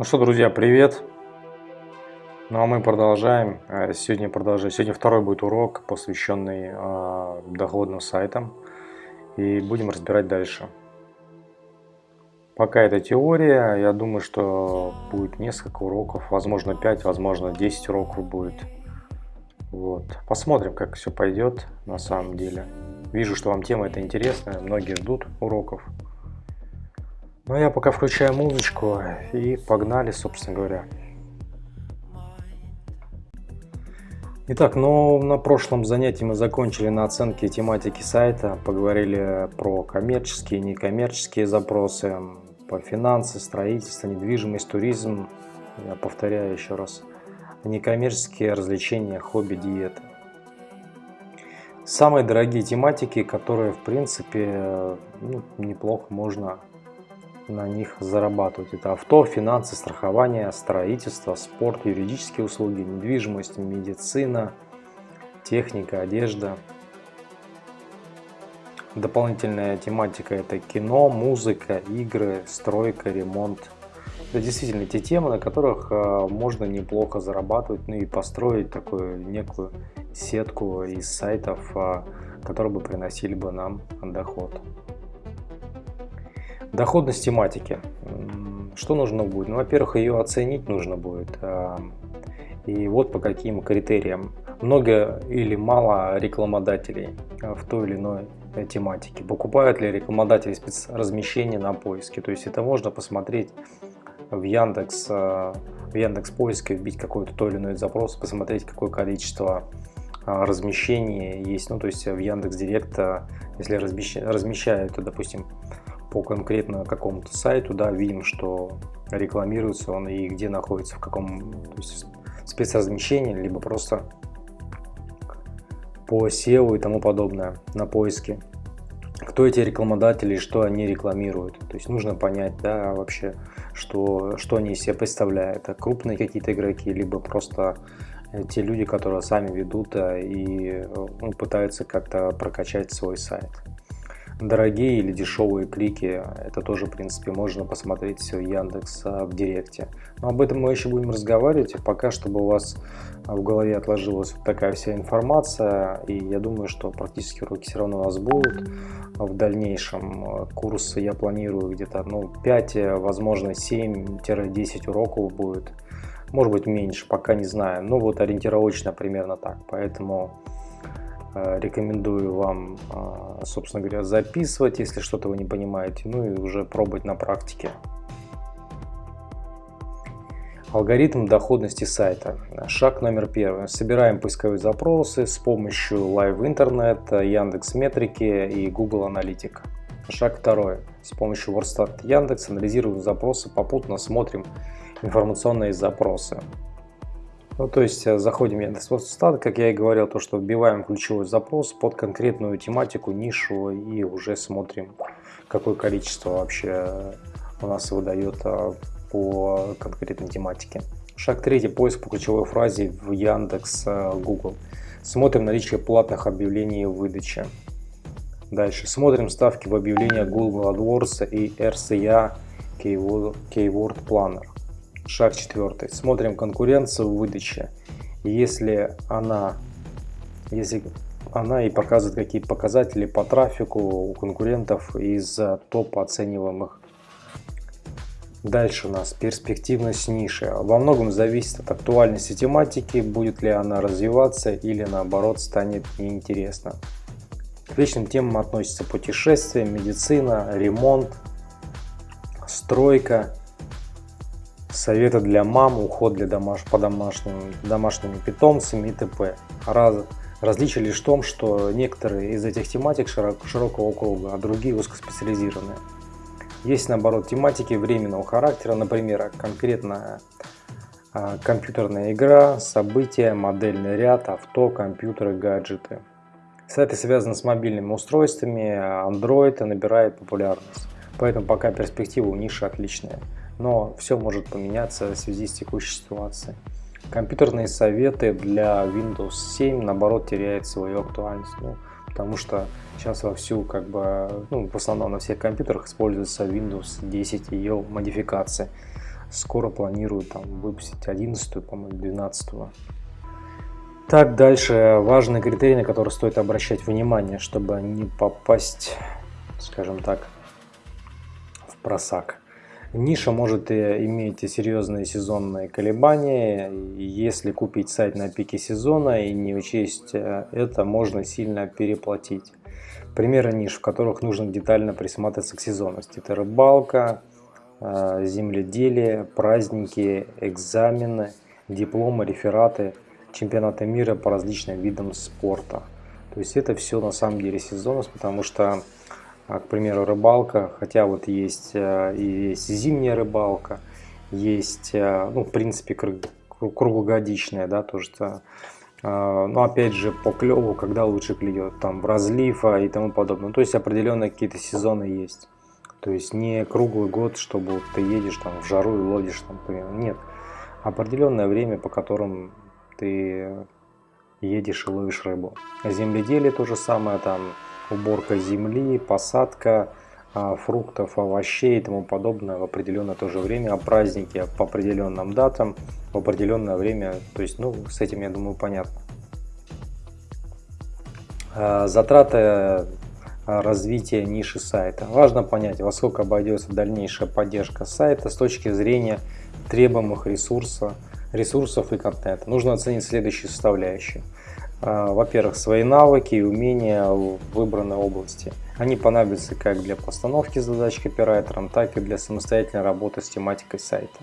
Ну что, друзья, привет! Ну а мы продолжаем. Э, сегодня продолжаем. Сегодня второй будет урок, посвященный э, доходным сайтам. И будем разбирать дальше. Пока это теория, я думаю, что будет несколько уроков, возможно 5, возможно 10 уроков будет. Вот. Посмотрим, как все пойдет на самом деле. Вижу, что вам тема эта интересная, многие ждут уроков. Ну, я пока включаю музычку и погнали, собственно говоря. Итак, ну, на прошлом занятии мы закончили на оценке тематики сайта, поговорили про коммерческие и некоммерческие запросы, по финансы, строительство, недвижимость, туризм, я повторяю еще раз, некоммерческие развлечения, хобби, диеты. Самые дорогие тематики, которые в принципе ну, неплохо можно на них зарабатывать. Это авто, финансы, страхование, строительство, спорт, юридические услуги, недвижимость, медицина, техника, одежда. Дополнительная тематика это кино, музыка, игры, стройка, ремонт. Это действительно те темы, на которых э, можно неплохо зарабатывать, ну и построить такую некую сетку из сайтов, э, которые бы приносили бы нам доход. Доходность тематики. Что нужно будет? Ну, во-первых, ее оценить нужно будет. А, и вот по каким критериям. Много или мало рекламодателей а, в той или иной э, тематике. Покупают ли рекламодатели спецразмещение на поиске. То есть это можно посмотреть в Яндекс, а, в Яндекс поиске, вбить какой-то той или иной запрос, посмотреть какое количество размещений есть. Ну, то есть в Яндекс Директ, если размещают, допустим, по конкретно какому-то сайту, да, видим, что рекламируется он и где находится, в каком то есть спецразмещении, либо просто по SEO и тому подобное на поиске. Кто эти рекламодатели, что они рекламируют. То есть нужно понять, да, вообще, что, что они из себя представляют. Это крупные какие-то игроки, либо просто те люди, которые сами ведут э, и ну, пытаются как-то прокачать свой сайт дорогие или дешевые клики, это тоже, в принципе, можно посмотреть все Яндекс а, в Директе. Но об этом мы еще будем разговаривать, пока, чтобы у вас а, в голове отложилась вот такая вся информация, и я думаю, что практически уроки все равно у нас будут в дальнейшем. Курсы я планирую где-то ну, 5, возможно 7-10 уроков будет, может быть меньше, пока не знаю, но вот ориентировочно примерно так, поэтому рекомендую вам, э, собственно говоря, записывать, если что-то вы не понимаете, ну и уже пробовать на практике. Алгоритм доходности сайта. Шаг номер первый. Собираем поисковые запросы с помощью Live Internet, Яндекс Метрики и Google Аналитика. Шаг второй. С помощью WordStat Яндекс анализируем запросы, попутно смотрим информационные запросы. Ну, то есть э, заходим в Яндекс.Стат, как я и говорил, то, что вбиваем ключевой запрос под конкретную тематику, нишу и уже смотрим, какое количество вообще у нас выдает э, по конкретной тематике. Шаг третий. Поиск по ключевой фразе в Яндекс, э, Google. Смотрим наличие платных объявлений в выдаче. Дальше. Смотрим ставки в объявлениях Google AdWords и RCA Keyword Planner. Шаг четвертый. Смотрим конкуренцию в выдаче. Если она, если она и показывает какие показатели по трафику у конкурентов из топ оцениваемых. Дальше у нас перспективность ниши. Во многом зависит от актуальности тематики, будет ли она развиваться или наоборот станет неинтересно. К вечным темам относятся путешествия, медицина, ремонт, стройка, советы для мам, уход для домаш, по домашним, домашними питомцами и т.п. Раз, различие лишь в том, что некоторые из этих тематик широк, широкого круга, а другие узкоспециализированные. Есть наоборот тематики временного характера, например, конкретно а, компьютерная игра, события, модельный ряд, авто, компьютеры, гаджеты. Сайты связаны с мобильными устройствами, Android набирает популярность. Поэтому пока перспектива у ниши отличная но все может поменяться в связи с текущей ситуацией. Компьютерные советы для Windows 7 наоборот теряют свою актуальность, ну, потому что сейчас вовсю как бы, ну, в основном на всех компьютерах используется Windows 10 и ее модификации. скоро планируют там выпустить 11, по-моему, 12. Так, дальше важный критерий, на который стоит обращать внимание, чтобы не попасть, скажем так, в просак. Ниша может иметь серьезные сезонные колебания. Если купить сайт на пике сезона и не учесть э, это, можно сильно переплатить. Примеры ниш, в которых нужно детально присматриваться к сезонности. Это рыбалка, э, земледелие, праздники, экзамены, дипломы, рефераты, чемпионаты мира по различным видам спорта. То есть это все на самом деле сезонность, потому что к примеру, рыбалка, хотя вот есть э, и есть зимняя рыбалка, есть, э, ну, в принципе, круглогодичная, да, то что, э, но опять же, по клеву, когда лучше клюет, там, в разлив и тому подобное. То есть определенные какие-то сезоны есть. То есть не круглый год, чтобы ты едешь там в жару и ловишь там, например. Нет. Определенное время, по которым ты едешь и ловишь рыбу. Земледелие то же самое, там, уборка земли, посадка а, фруктов, овощей и тому подобное в определенное то же время, а праздники по определенным датам, в определенное время, то есть, ну, с этим, я думаю, понятно. А, затраты а, развития ниши сайта. Важно понять, во сколько обойдется дальнейшая поддержка сайта с точки зрения требуемых ресурсов, ресурсов и контента. Нужно оценить следующие составляющие. А, во-первых, свои навыки и умения в выбранной области. Они понадобятся как для постановки задач копирайтером, так и для самостоятельной работы с тематикой сайта.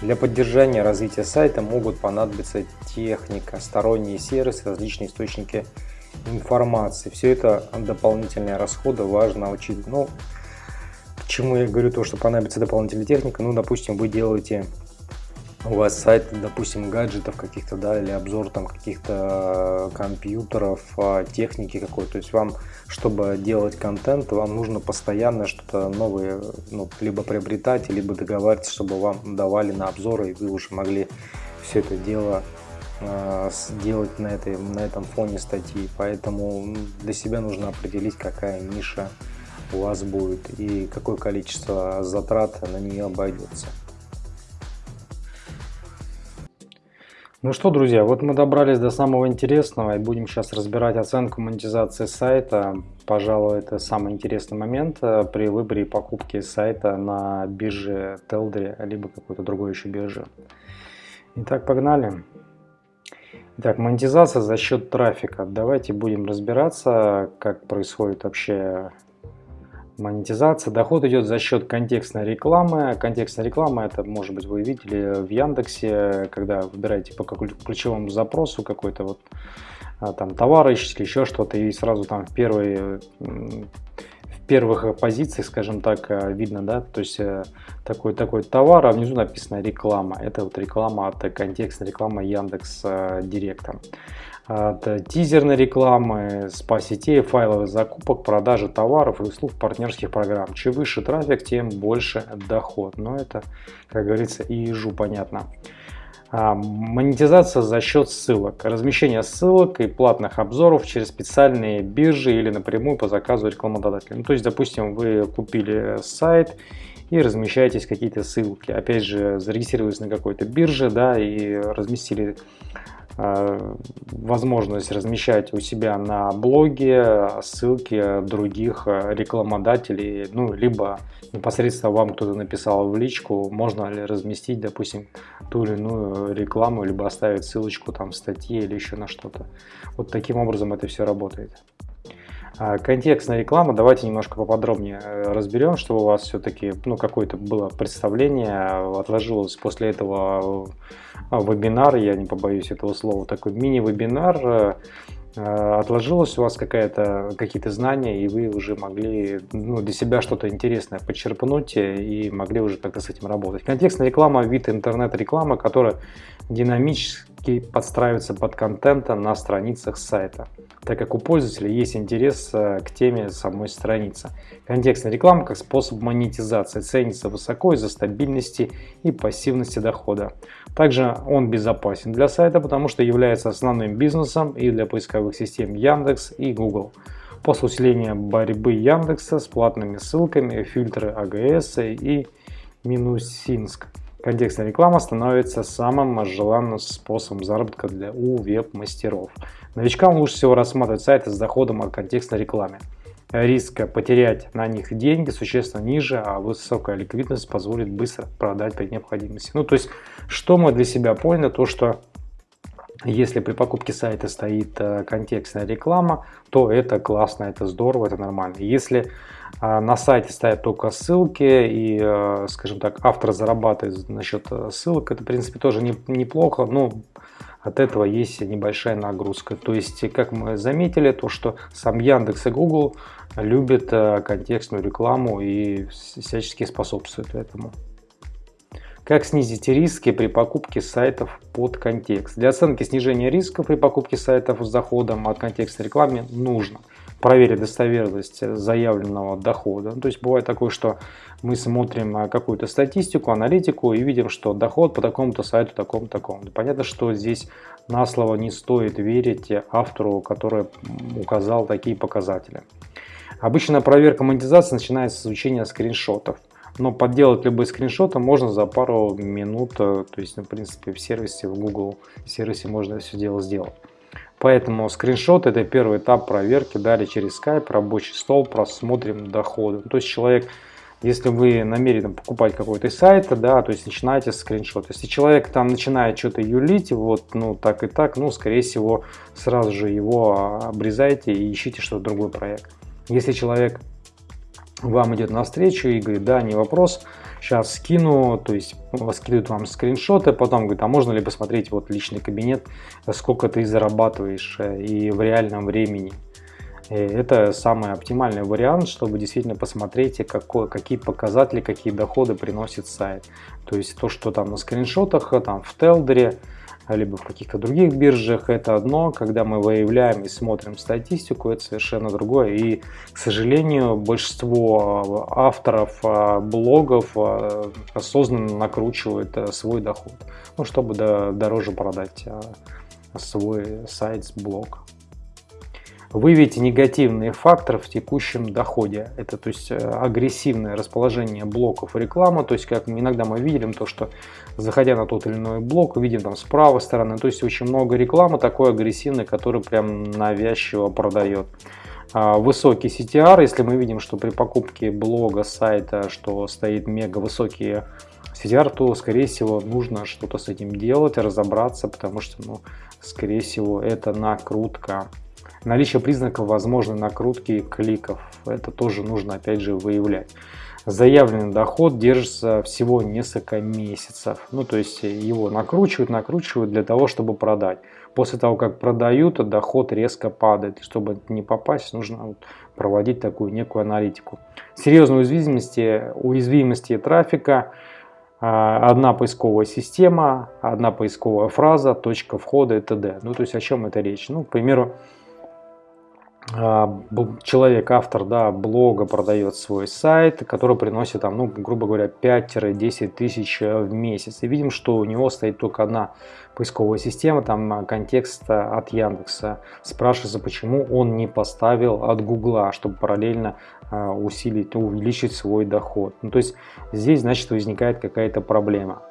Для поддержания развития сайта могут понадобиться техника, сторонние сервисы, различные источники информации. Все это дополнительные расходы, важно учить. Ну, к чему я говорю то, что понадобится дополнительная техника? Ну, допустим, вы делаете у вас сайт, допустим, гаджетов каких-то, да, или обзор там каких-то э, компьютеров, а, техники какой-то. То есть вам, чтобы делать контент, вам нужно постоянно что-то новое, ну, либо приобретать, либо договариваться, чтобы вам давали на обзоры, и вы уже могли все это дело э, сделать на, этой, на этом фоне статьи. Поэтому для себя нужно определить, какая ниша у вас будет и какое количество затрат на нее обойдется. Ну что, друзья, вот мы добрались до самого интересного и будем сейчас разбирать оценку монетизации сайта. Пожалуй, это самый интересный момент э, при выборе и покупке сайта на бирже Телдри, либо какой-то другой еще бирже. Итак, погнали. Итак, монетизация за счет трафика. Давайте будем разбираться, как происходит вообще Монетизация. Доход идет за счет контекстной рекламы. Контекстная реклама, это, может быть, вы видели в Яндексе, когда выбираете по ключевому запросу какой-то вот а, там товар ищете, еще что-то, и сразу там в первой в первых позициях, скажем так, э, видно, да, то есть э, такой такой товар, а внизу написано реклама. Это вот реклама от контекстной рекламы Яндекс э, Директа от тизерной рекламы, спа-сетей, файловых закупок, продажи товаров и услуг партнерских программ. Чем выше трафик, тем больше доход. Но это, как говорится, и ежу понятно. А, монетизация за счет ссылок. Размещение ссылок и платных обзоров через специальные биржи или напрямую по заказу рекламодателя. Ну, то есть, допустим, вы купили сайт и размещаетесь какие-то ссылки. Опять же, зарегистрировались на какой-то бирже да, и разместили возможность размещать у себя на блоге ссылки других э, рекламодателей, ну, либо непосредственно вам кто-то написал в личку, можно ли разместить, допустим, ту или иную рекламу, либо оставить ссылочку там в статье или еще на что-то. Вот таким образом это все работает. А, контекстная реклама, давайте немножко поподробнее э, разберем, чтобы у вас все-таки ну, какое-то было представление, отложилось после этого э, вебинар, я не побоюсь этого слова, такой мини-вебинар, э, отложилось у вас какая-то какие-то знания, и вы уже могли ну, для себя что-то интересное подчерпнуть и могли уже как-то с этим работать. Контекстная реклама – вид интернет-рекламы, которая динамически подстраивается под контента на страницах сайта так как у пользователя есть интерес э, к теме самой страницы. Контекстная реклама как способ монетизации ценится высоко из-за стабильности и пассивности дохода. Также он безопасен для сайта, потому что является основным бизнесом и для поисковых систем Яндекс и Google. После усиления борьбы Яндекса с платными ссылками, фильтры АГС и Минусинск. Контекстная реклама становится самым желанным способом заработка для у веб-мастеров. Новичкам лучше всего рассматривать сайты с доходом от контекстной рекламы. Риск потерять на них деньги существенно ниже, а высокая ликвидность позволит быстро продать при необходимости. Ну, то есть, что мы для себя поняли, то что если при покупке сайта стоит э, контекстная реклама, то это классно, это здорово, это нормально. Если э, на сайте стоят только ссылки и, э, скажем так, автор зарабатывает насчет ссылок, это, в принципе, тоже неплохо, но от этого есть небольшая нагрузка. То есть, как мы заметили, то, что сам Яндекс и Google любят контекстную рекламу и всячески способствуют этому. Как снизить риски при покупке сайтов под контекст? Для оценки снижения риска при покупке сайтов с доходом от контекста рекламы нужно проверить достоверность заявленного дохода. То есть бывает такое, что мы смотрим какую-то статистику, аналитику и видим, что доход по такому-то сайту, такому-то, такому. Понятно, что здесь на слово не стоит верить автору, который указал такие показатели. Обычно проверка монетизации начинается с изучения скриншотов. Но подделать любые скриншоты можно за пару минут, э, то есть, ну, в принципе, в сервисе, в Google сервисе можно все дело сделать. Поэтому скриншот это первый этап проверки. Далее через Skype, рабочий стол, просмотрим доходы. То есть человек, если вы намерены покупать какой-то сайт, да, то есть начинаете с скриншота. Если человек там начинает что-то юлить, вот, ну так и так, ну скорее всего сразу же его обрезайте и ищите что-то другой проект. Если человек вам идет навстречу и говорит, да, не вопрос, сейчас скину, то есть скидывают вам скриншоты, потом говорит, а можно ли посмотреть вот личный кабинет, сколько ты зарабатываешь э, и в реальном времени. И это самый оптимальный вариант, чтобы действительно посмотреть, какой, какие показатели, какие доходы приносит сайт. То есть то, что там на скриншотах, там в Телдере, либо в каких-то других биржах, это одно. Когда мы выявляем и смотрим статистику, это совершенно другое. И, к сожалению, большинство а, авторов а, блогов а, осознанно накручивают свой доход, ну, чтобы дороже продать свой сайт, блог. Выявите негативные факторы в текущем доходе. Это то есть э, агрессивное расположение блоков рекламы. То есть как иногда мы видим то, что заходя на тот или иной блок, видим там с правой стороны. То есть очень много рекламы такой агрессивной, которая прям навязчиво продает. А, высокий CTR, если мы видим, что при покупке блога, сайта, что стоит мега высокие CTR, то скорее всего нужно что-то с этим делать, разобраться, потому что, ну, скорее всего, это накрутка. Наличие признаков возможной накрутки кликов. Это тоже нужно опять же выявлять. Заявленный доход держится всего несколько месяцев. Ну, то есть его накручивают, накручивают для того, чтобы продать. После того, как продают, доход резко падает. Чтобы не попасть, нужно проводить такую некую аналитику. Серьезные уязвимости, уязвимости трафика а, одна поисковая система, одна поисковая фраза, точка входа и т.д. Ну, то есть о чем это речь? Ну, к примеру, человек, автор да, блога продает свой сайт, который приносит, там, ну, грубо говоря, 5-10 тысяч э, в месяц. И видим, что у него стоит только одна поисковая система, там а, контекст от Яндекса. Спрашивается, почему он не поставил от Гугла, чтобы параллельно а, усилить, увеличить свой доход. Ну, то есть здесь, значит, возникает какая-то проблема.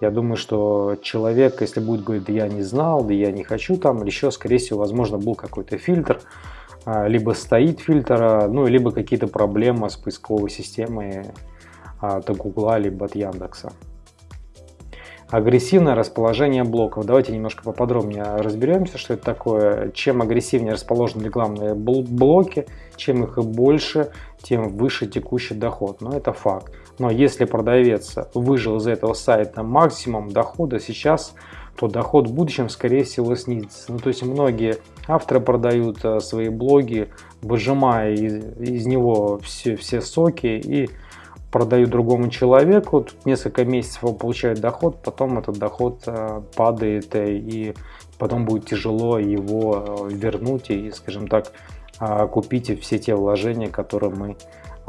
Я думаю, что человек, если будет говорить, да я не знал, да я не хочу там, еще, скорее всего, возможно, был какой-то фильтр, а, либо стоит фильтр, ну, либо какие-то проблемы с поисковой системой от Гугла, либо от Яндекса. Агрессивное расположение блоков. Давайте немножко поподробнее разберемся, что это такое. Чем агрессивнее расположены рекламные блоки, чем их больше, тем выше текущий доход. Но это факт. Но если продавец выжил из этого сайта максимум дохода, сейчас то доход в будущем, скорее всего, снизится. Ну, то есть многие авторы продают э, свои блоги, выжимая из, из него все, все соки и продают другому человеку. Тут несколько месяцев он получает доход, потом этот доход э, падает э, и потом будет тяжело его вернуть и, скажем так, купить все те вложения, которые мы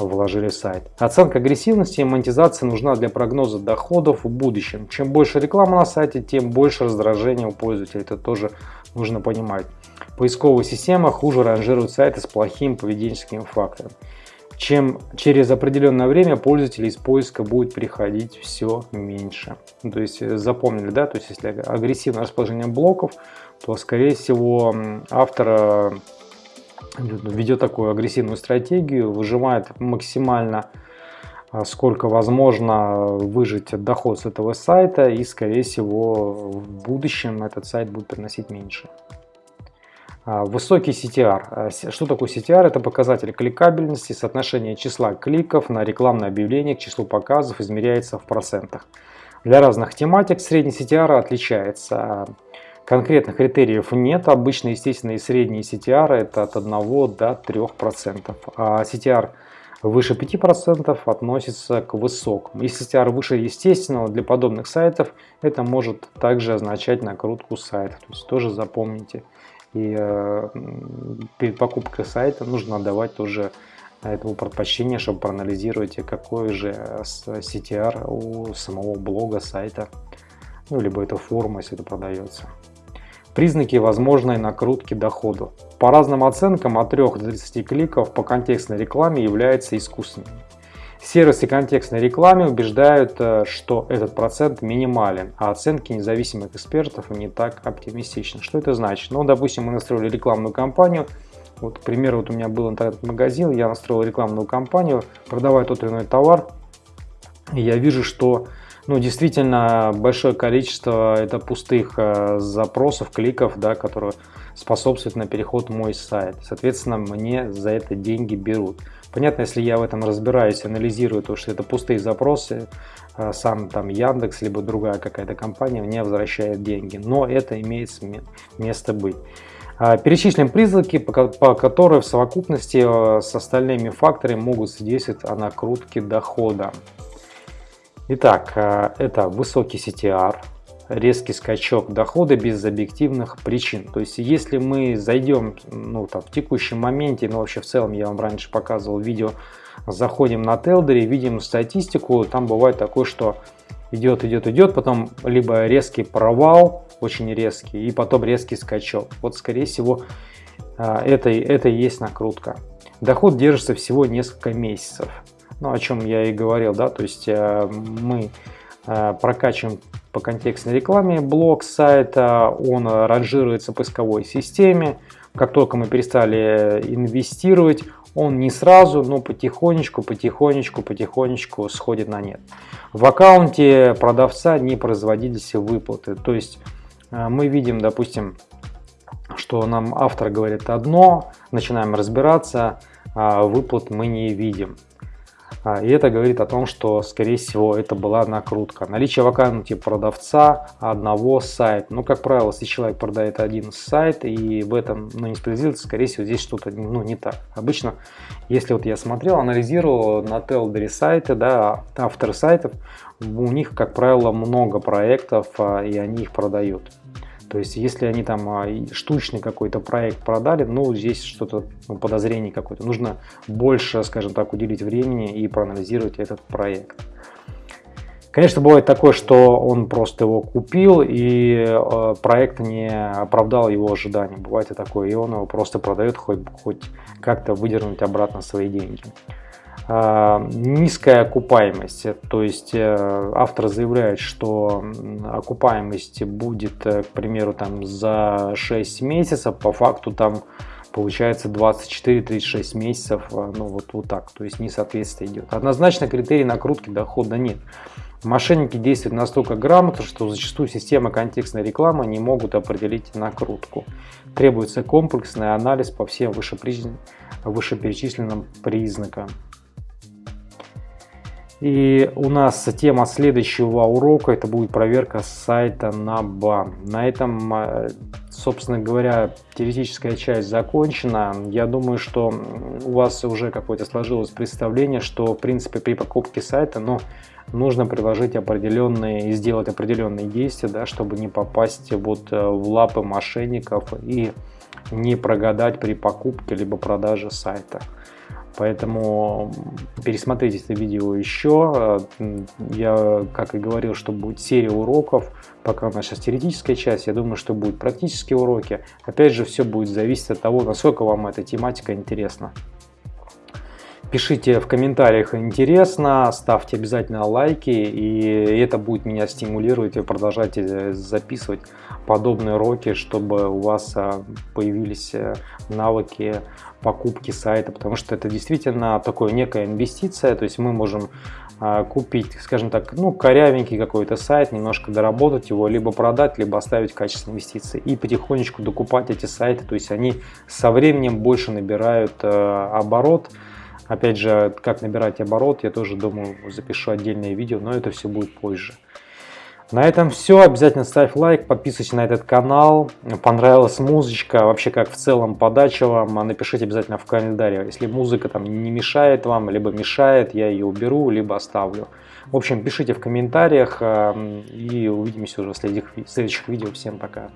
вложили сайт. Оценка агрессивности и монетизации нужна для прогноза доходов в будущем. Чем больше рекламы на сайте, тем больше раздражения у пользователя. Это тоже нужно понимать. Поисковая система хуже ранжирует сайты с плохим поведенческим фактором. чем через определенное время пользователей из поиска будет приходить все меньше. То есть запомнили, да, то есть если агрессивное расположение блоков, то скорее всего автор ведет такую агрессивную стратегию, выжимает максимально а, сколько возможно выжить доход с этого сайта и скорее всего в будущем этот сайт будет приносить меньше. А, высокий CTR. А, что такое CTR? Это показатель кликабельности, соотношение числа кликов на рекламное объявление к числу показов измеряется в процентах. Для разных тематик средний CTR отличается. Конкретных критериев нет. Обычно естественные средние CTR это от 1 до 3%. А CTR выше 5% относится к высокому. Если CTR выше естественного, для подобных сайтов это может также означать накрутку сайта. То есть тоже запомните. И э, перед покупкой сайта нужно отдавать тоже этому предпочтение, чтобы проанализировать, какой же CTR у самого блога сайта. Ну, либо это форма, если это продается. Признаки возможной накрутки дохода. По разным оценкам от 3 до 30 кликов по контекстной рекламе являются искусственными. Сервисы контекстной рекламы убеждают, э, что этот процент минимален, а оценки независимых экспертов не так оптимистичны. Что это значит? Ну, допустим, мы настроили рекламную кампанию, вот, к примеру, вот у меня был интернет-магазин, я настроил рекламную кампанию, продавая тот или иной товар, и я вижу, что ну, действительно большое количество это пустых э, запросов, кликов, да, которые способствуют на переход в мой сайт. Соответственно, мне за это деньги берут. Понятно, если я в этом разбираюсь, анализирую то, что это пустые запросы, э, сам там Яндекс, либо другая какая-то компания мне возвращает деньги. Но это имеет место быть. А, перечислим признаки, по которым в совокупности э, с остальными факторами могут свидетельствовать о накрутке дохода. Итак, э, это высокий CTR, резкий скачок дохода без объективных причин. То есть, если мы зайдем ну, там, в текущем моменте, ну вообще в целом я вам раньше показывал видео, заходим на Телдере, видим статистику, там бывает такое, что идет, идет, идет, потом либо резкий провал, очень резкий, и потом резкий скачок. Вот скорее всего э, это, это и есть накрутка. Доход держится всего несколько месяцев ну, о чем я и говорил, да, то есть э, мы э, прокачиваем по контекстной рекламе блок сайта, он ранжируется в поисковой системе, как только мы перестали инвестировать, он не сразу, но потихонечку, потихонечку, потихонечку сходит на нет. В аккаунте продавца не производились выплаты, то есть э, мы видим, допустим, что нам автор говорит одно, начинаем разбираться, а выплат мы не видим. А, и это говорит о том, что, скорее всего, это была накрутка. Наличие в продавца одного сайта. Ну, как правило, если человек продает один сайт и в этом ну, несправедливость, скорее всего, здесь что-то ну, не так. Обычно, если вот я смотрел, анализировал на Телдере сайты, да, авторы сайтов, у них, как правило, много проектов, а, и они их продают. То есть, если они там а, штучный какой-то проект продали, ну, здесь что-то, ну, подозрение какое-то. Нужно больше, скажем так, уделить времени и проанализировать этот проект. Конечно, бывает такое, что он просто его купил и э, проект не оправдал его ожиданий. Бывает и такое, и он его просто продает, хоть, хоть как-то выдернуть обратно свои деньги. А, низкая окупаемость, то есть э, автор заявляет, что окупаемость будет, э, к примеру, там за 6 месяцев, по факту там получается 24-36 месяцев, э, ну вот, вот так, то есть несоответствие идет. Однозначно критерий накрутки дохода нет. Мошенники действуют настолько грамотно, что зачастую системы контекстной рекламы не могут определить накрутку. Требуется комплексный анализ по всем вышеперечисленным признакам. И у нас тема следующего урока, это будет проверка сайта на бан. На этом, э, собственно говоря, теоретическая часть закончена. Я думаю, что у вас уже какое-то сложилось представление, что в принципе при покупке сайта ну, нужно приложить определенные и сделать определенные действия, да, чтобы не попасть вот э, в лапы мошенников и не прогадать при покупке либо продаже сайта. Поэтому пересмотрите это видео еще. Я, как и говорил, что будет серия уроков. Пока у нас сейчас теоретическая часть, я думаю, что будут практические уроки. Опять же, все будет зависеть от того, насколько вам эта тематика интересна. Пишите в комментариях интересно, ставьте обязательно лайки, и это будет меня стимулировать и продолжать э, записывать подобные уроки, чтобы у вас а, появились э, навыки покупки сайта, потому что это действительно такое некая инвестиция, то есть мы можем купить, скажем так, ну, корявенький какой-то сайт, немножко доработать его, либо продать, либо оставить в качестве инвестиции и потихонечку докупать эти сайты, то есть они со временем больше набирают э, оборот, Опять же, как набирать оборот, я тоже думаю, запишу отдельное видео, но это все будет позже. На этом все. Обязательно ставь лайк, подписывайся на этот канал. Понравилась музычка, вообще как в целом подача вам, напишите обязательно в комментариях. Если музыка там не мешает вам, либо мешает, я ее уберу, либо оставлю. В общем, пишите в комментариях и увидимся уже в следующих видео. Всем пока.